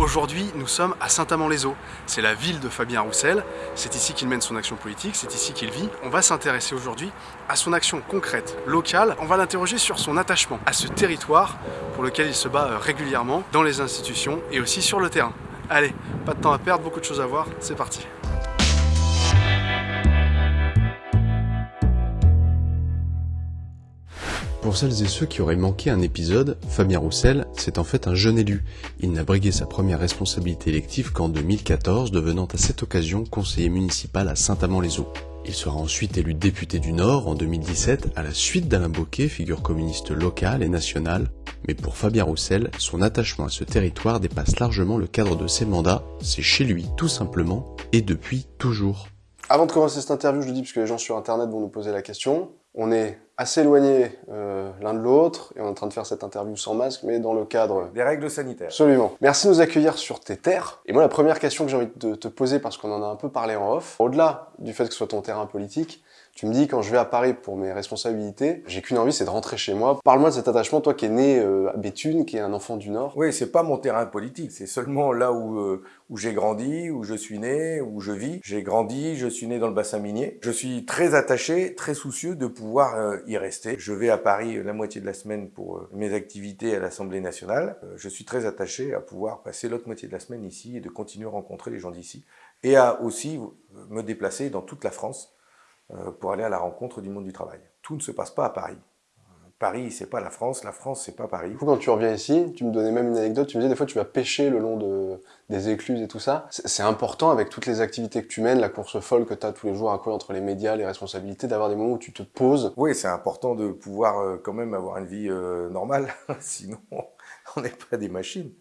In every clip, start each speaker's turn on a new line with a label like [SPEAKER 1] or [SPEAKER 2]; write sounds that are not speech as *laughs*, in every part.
[SPEAKER 1] Aujourd'hui, nous sommes à Saint-Amand-les-Eaux. C'est la ville de Fabien Roussel. C'est ici qu'il mène son action politique, c'est ici qu'il vit. On va s'intéresser aujourd'hui à son action concrète, locale. On va l'interroger sur son attachement à ce territoire pour lequel il se bat euh, régulièrement dans les institutions et aussi sur le terrain. Allez, pas de temps à perdre, beaucoup de choses à voir, c'est parti. Pour celles et ceux qui auraient manqué un épisode, Fabien Roussel, c'est en fait un jeune élu. Il n'a brigué sa première responsabilité élective qu'en 2014, devenant à cette occasion conseiller municipal à Saint-Amand-les-Eaux. Il sera ensuite élu député du Nord en 2017 à la suite d'Alain Bocquet, figure communiste locale et nationale. Mais pour Fabien Roussel, son attachement à ce territoire dépasse largement le cadre de ses mandats. C'est chez lui, tout simplement, et depuis toujours. Avant de commencer cette interview, je le dis parce que les gens sur internet vont nous poser la question. On est assez éloignés euh, l'un de l'autre, et on est en train de faire cette interview sans masque, mais dans le cadre...
[SPEAKER 2] Des règles sanitaires.
[SPEAKER 1] Absolument. Merci de nous accueillir sur tes terres. Et moi, la première question que j'ai envie de te poser, parce qu'on en a un peu parlé en off, au-delà du fait que ce soit ton terrain politique, tu me dis, quand je vais à Paris pour mes responsabilités, j'ai qu'une envie, c'est de rentrer chez moi. Parle-moi de cet attachement, toi qui es né euh, à Béthune, qui est un enfant du Nord.
[SPEAKER 2] Oui, c'est pas mon terrain politique, c'est seulement là où, euh, où j'ai grandi, où je suis né, où je vis. J'ai grandi, je suis né dans le bassin minier. Je suis très attaché, très soucieux de pouvoir euh, y rester. Je vais à Paris la moitié de la semaine pour mes activités à l'Assemblée nationale. je suis très attaché à pouvoir passer l'autre moitié de la semaine ici et de continuer à rencontrer les gens d'ici. Et à aussi me déplacer dans toute la France pour aller à la rencontre du monde du travail. Tout ne se passe pas à Paris. Paris, c'est pas la France, la France, c'est pas Paris.
[SPEAKER 1] quand tu reviens ici, tu me donnais même une anecdote, tu me disais des fois tu vas pêcher le long de, des écluses et tout ça. C'est important avec toutes les activités que tu mènes, la course folle que tu as tous les jours à quoi entre les médias, les responsabilités, d'avoir des moments où tu te poses.
[SPEAKER 2] Oui, c'est important de pouvoir euh, quand même avoir une vie euh, normale, *laughs* sinon on n'est pas des machines.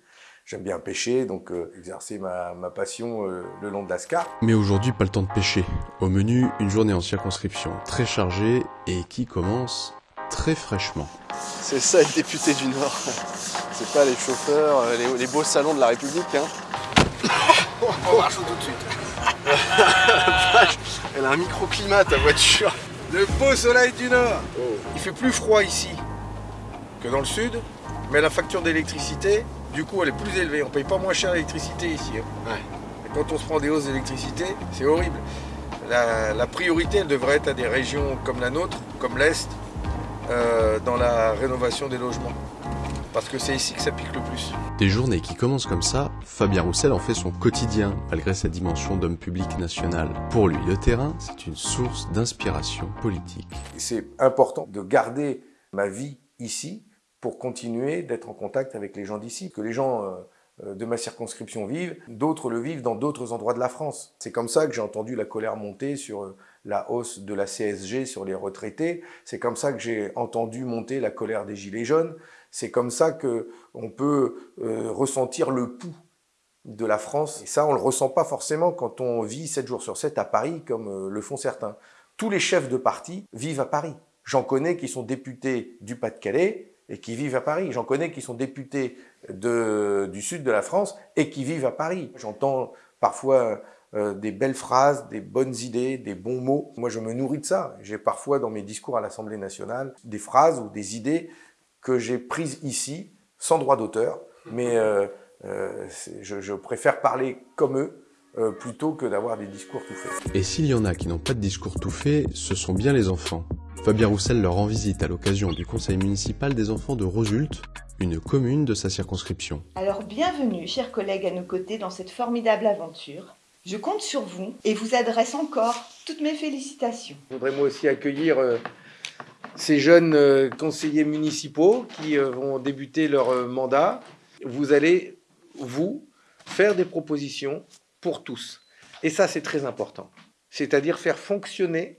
[SPEAKER 2] J'aime bien pêcher, donc euh, exercer ma, passion euh, le long de l'Ascar.
[SPEAKER 1] Mais aujourd'hui, pas le temps de pêcher. Au menu, une journée en circonscription très chargée et qui commence très fraîchement. C'est ça être député du Nord. C'est pas les chauffeurs, euh, les, beaux salons de la République. Hein.
[SPEAKER 2] On marche tout de suite. *laughs*
[SPEAKER 1] Elle a un microclimat ta voiture.
[SPEAKER 2] Le beau soleil du Nord. Oh. Il fait plus froid ici que dans le Sud, mais la facture d'électricité, du coup, elle est plus élevée. On paye pas moins cher l'électricité ici. Hein. Et quand on se prend des hausses d'électricité, c'est horrible. La, priorité, elle devrait être à des régions comme la nôtre, comme l'Est, euh, dans la rénovation des logements. Parce que c'est ici que ça pique le plus.
[SPEAKER 1] Des journées qui commencent comme ça, Fabien Roussel en fait son quotidien, malgré sa dimension d'homme public national. Pour lui, le terrain, c'est une source d'inspiration politique.
[SPEAKER 2] C'est important de garder ma vie ici, pour continuer d'être en contact avec les gens d'ici, que les gens euh, euh, de ma circonscription vivent, d'autres le vivent dans d'autres endroits de la France. C'est comme ça que j'ai entendu la colère monter sur euh, la hausse de la CSG sur les retraités, c'est comme ça que j'ai entendu monter la colère des gilets jaunes, c'est comme ça que on peut ressentir le pouls de la France. Et ça, on le ressent pas forcément quand on vit 7 jours sur 7 à Paris, comme le font certains. Tous les chefs de parti vivent à Paris. J'en connais qui sont députés du Pas-de-Calais, et qui vivent à Paris. J'en connais qui sont députés du sud de la France et qui vivent à Paris. J'entends parfois euh, des belles phrases, des bonnes idées, des bons mots. Moi, je me nourris de ça. J'ai parfois dans mes discours à l'Assemblée nationale des phrases ou des idées que j'ai prises ici, sans droit d'auteur, mais euh, euh, je, préfère parler comme eux plutôt que d'avoir des discours tout faits.
[SPEAKER 1] Et s'il y en a qui n'ont pas de discours tout faits, ce sont bien les enfants. Fabien Roussel leur rend visite à l'occasion du conseil municipal des enfants de Rosulte, une commune de sa circonscription.
[SPEAKER 3] Alors bienvenue, chers collègues, à nos côtés dans cette formidable aventure. Je compte sur vous et vous adresse encore toutes mes félicitations.
[SPEAKER 2] Je voudrais moi aussi accueillir euh, ces jeunes euh, conseillers municipaux qui euh, vont débuter leur mandat. Vous allez, vous, faire des propositions pour tous. Et ça, c'est très important. C'est-à-dire faire fonctionner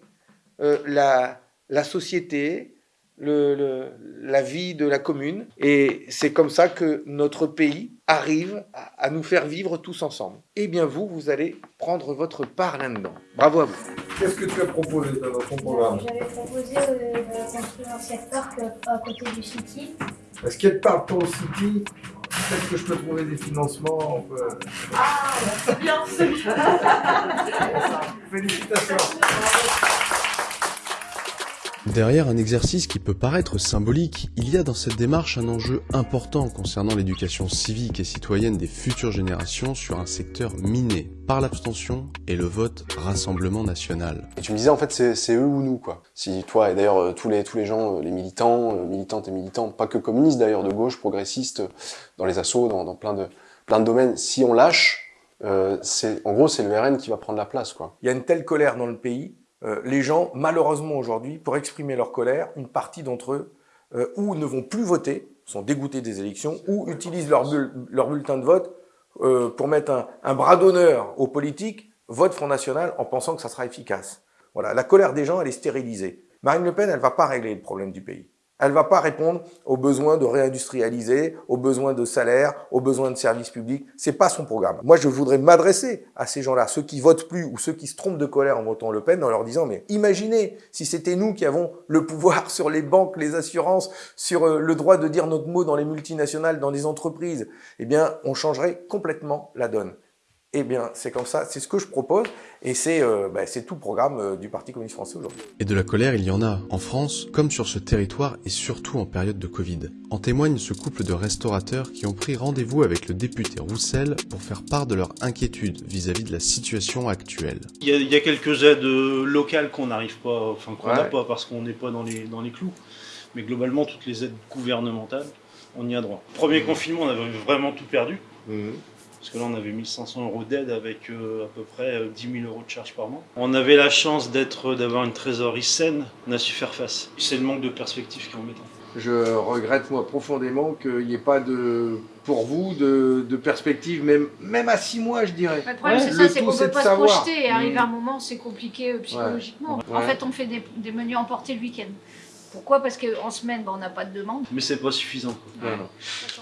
[SPEAKER 2] la, la société, le, la vie de la commune. Et c'est comme ça que notre pays arrive à, nous faire vivre tous ensemble. Eh bien vous, vous allez prendre votre part là-dedans. Bravo à vous. Qu'est-ce que tu as proposé dans ton programme?
[SPEAKER 4] J'avais proposé euh, de construire un parc euh, à côté du City.
[SPEAKER 2] Est-ce qu'il y a de part pour le City? Peut-être que je peux trouver des financements.
[SPEAKER 4] Ah, c'est bien, c'est bien. *laughs*
[SPEAKER 2] Félicitations. *laughs*
[SPEAKER 1] Derrière un exercice qui peut paraître symbolique, il y a dans cette démarche un enjeu important concernant l'éducation civique et citoyenne des futures générations sur un secteur miné par l'abstention et le vote Rassemblement National.
[SPEAKER 5] Et tu me disais en fait c'est eux ou nous quoi. Si toi et d'ailleurs euh, tous les tous les gens, euh, les militants, euh, militantes et militants, pas que communistes d'ailleurs, de gauche, progressistes, dans les assauts, dans, dans plein de plein de domaines, si on lâche, euh, c'est en gros c'est le RN qui va prendre la place quoi.
[SPEAKER 2] Il y a une telle colère dans le pays euh, les gens, malheureusement aujourd'hui, pour exprimer leur colère, une partie d'entre eux euh, ou ne vont plus voter, sont dégoûtés des élections, ou utilisent leur, leur bulletin de vote euh, pour mettre un, un bras d'honneur aux politiques, vote Front National en pensant que ça sera efficace. Voilà, la colère des gens, elle est stérilisée. Marine Le Pen, elle va pas régler le problème du pays. Elle va pas répondre aux besoins de réindustrialiser, aux besoins de salaire, aux besoins de services publics. C'est pas son programme. Moi, je voudrais m'adresser à ces gens-là, ceux qui votent plus ou ceux qui se trompent de colère en votant Le Pen, en leur disant mais imaginez si c'était nous qui avons le pouvoir *laughs* sur les banques, les assurances, sur euh, le droit de dire notre mot dans les multinationales, dans les entreprises, eh bien, on changerait complètement la donne. Eh bien, c'est comme ça, c'est ce que je propose, et c'est euh, bah, tout le programme euh, du Parti communiste français aujourd'hui.
[SPEAKER 1] Et de la colère, il y en a, en France, comme sur ce territoire, et surtout en période de Covid. En témoigne ce couple de restaurateurs qui ont pris rendez-vous avec le député Roussel pour faire part de leur inquiétude vis-à-vis de la situation actuelle.
[SPEAKER 6] Il y a, il y a quelques aides euh, locales qu'on n'arrive pas, enfin qu'on n'a pas parce qu'on n'est pas dans les, dans les clous, mais globalement, toutes les aides gouvernementales, on y a droit. Premier confinement, on avait vraiment tout perdu. Parce que là, on avait 1500 euros d'aide avec euh, à peu près euh, 10 000 euros de charges par mois. On avait la chance d'être, d'avoir une trésorerie saine, on a su faire face. C'est le manque de perspective qui est embêtant.
[SPEAKER 2] Je regrette moi profondément qu'il n'y ait pas de, pour vous, de, de perspective, même, même à six mois, je dirais.
[SPEAKER 4] Le problème,
[SPEAKER 2] Ouais.
[SPEAKER 4] c'est ça, c'est
[SPEAKER 2] tout,
[SPEAKER 4] qu'on
[SPEAKER 2] c'est
[SPEAKER 4] peut pas se projeter. Et arriver
[SPEAKER 2] Mm.
[SPEAKER 4] à un moment, c'est compliqué euh, psychologiquement.
[SPEAKER 2] Ouais.
[SPEAKER 4] En fait, on fait des, des menus emportés le week-end. Pourquoi? Parce qu'en semaine, bah, on n'a pas de demande.
[SPEAKER 6] Mais c'est pas suffisant. quoi.
[SPEAKER 2] Non, non.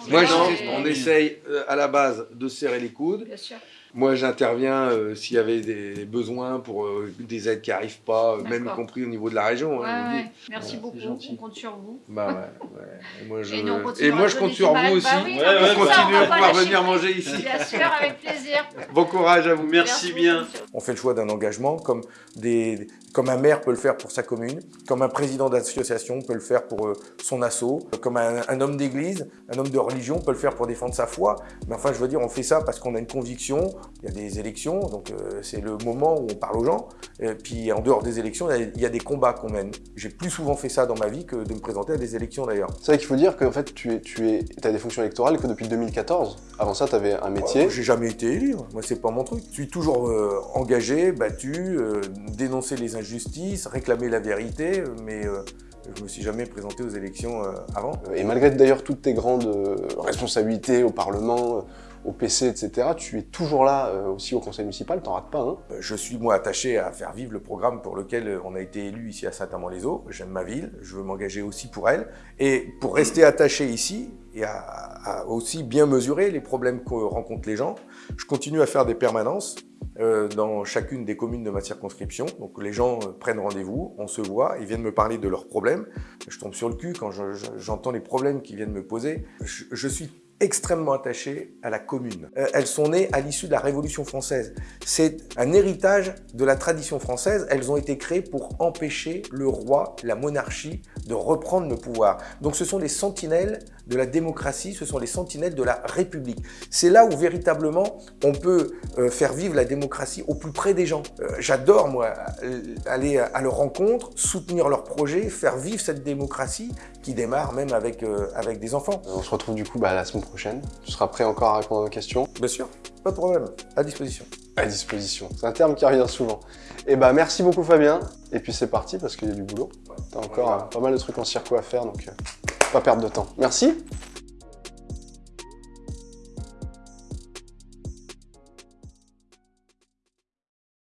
[SPEAKER 2] Moi, je- on essaye euh, à la base de serrer les coudes.
[SPEAKER 4] Bien sûr.
[SPEAKER 2] Moi, j'interviens euh, s'il y avait des besoins pour euh, des aides qui n'arrivent pas, euh, même y compris au niveau de la région.
[SPEAKER 4] Ouais,
[SPEAKER 2] hein,
[SPEAKER 4] ouais. Merci
[SPEAKER 6] Ouais,
[SPEAKER 4] beaucoup. On compte sur vous.
[SPEAKER 2] Bah ouais, ouais. Et moi, je,
[SPEAKER 4] Et nous, on
[SPEAKER 2] et
[SPEAKER 4] continuera
[SPEAKER 2] moi,
[SPEAKER 4] à
[SPEAKER 2] je
[SPEAKER 4] donner
[SPEAKER 2] compte sur vous aussi
[SPEAKER 4] Bah oui,
[SPEAKER 6] Ouais,
[SPEAKER 4] on ça, va
[SPEAKER 2] à venir manger ici.
[SPEAKER 4] Bien sûr, avec plaisir. *laughs*
[SPEAKER 2] Bon courage à vous.
[SPEAKER 6] Merci bien.
[SPEAKER 2] On fait le choix d'un engagement comme, des, comme un maire peut le faire pour sa commune, comme un président d'association peut le faire pour euh, son assaut, comme un, un homme d'église, un homme de religion peut le faire pour défendre sa foi. Mais enfin, je veux dire, on fait ça parce qu'on a une conviction. Il y a des élections, donc euh, c'est le moment où on parle aux gens. Et puis en dehors des élections, il y a- des combats qu'on mène. J'ai plus souvent fait ça dans ma vie que de me présenter à des élections d'ailleurs.
[SPEAKER 5] C'est vrai qu'il faut dire qu'en fait tu es tu es as des fonctions électorales que depuis 2014. Avant ça, tu avais un métier.
[SPEAKER 2] Oh, J'ai jamais été élu, moi c'est pas mon truc. Je suis toujours euh, engagé, battu, euh, dénoncer les injustices, réclamer la vérité, euh, mais euh, je me suis jamais présenté aux élections euh, avant.
[SPEAKER 5] Et malgré d'ailleurs toutes tes grandes euh, responsabilités au Parlement, euh, au PC, etc., tu es toujours là euh, aussi au conseil municipal, t'en rates pas.
[SPEAKER 2] Euh, Je suis moi attaché à faire vivre le programme pour lequel euh, on a été élu ici à Saint-Amand-les-Eaux. J'aime ma ville, je veux m'engager aussi pour elle. Et pour rester attaché ici et aussi bien mesurer les problèmes que rencontrent les gens, je continue à faire des permanences euh, dans chacune des communes de ma circonscription. Donc les gens euh, prennent rendez-vous, on se voit, ils viennent me parler de leurs problèmes. Je tombe sur le cul quand je- je- j'entends les problèmes qu'ils viennent me poser. Je suis extrêmement attaché à la commune. Euh, elles sont nées à l'issue de la Révolution française. C'est un héritage de la tradition française. Elles ont été créées pour empêcher le roi, la monarchie, de reprendre le pouvoir. Donc ce sont les sentinelles de la démocratie, ce sont les sentinelles de la République. C'est là où véritablement on peut euh, faire vivre la démocratie au plus près des gens. Euh, J'adore moi euh, aller à leur rencontre, soutenir leurs projets, faire vivre cette démocratie qui démarre même avec, avec des enfants.
[SPEAKER 5] On se retrouve du coup bah, la semaine prochaine. Tu seras prêt encore à répondre aux questions.
[SPEAKER 2] Bien sûr, pas de problème, à disposition.
[SPEAKER 5] À disposition. C'est un terme qui revient souvent. Et bah merci beaucoup Fabien. Et puis c'est parti parce qu'il y a du boulot. T'as encore
[SPEAKER 2] Voilà.
[SPEAKER 5] pas mal de trucs en circo à faire donc pas perdre de temps. Merci.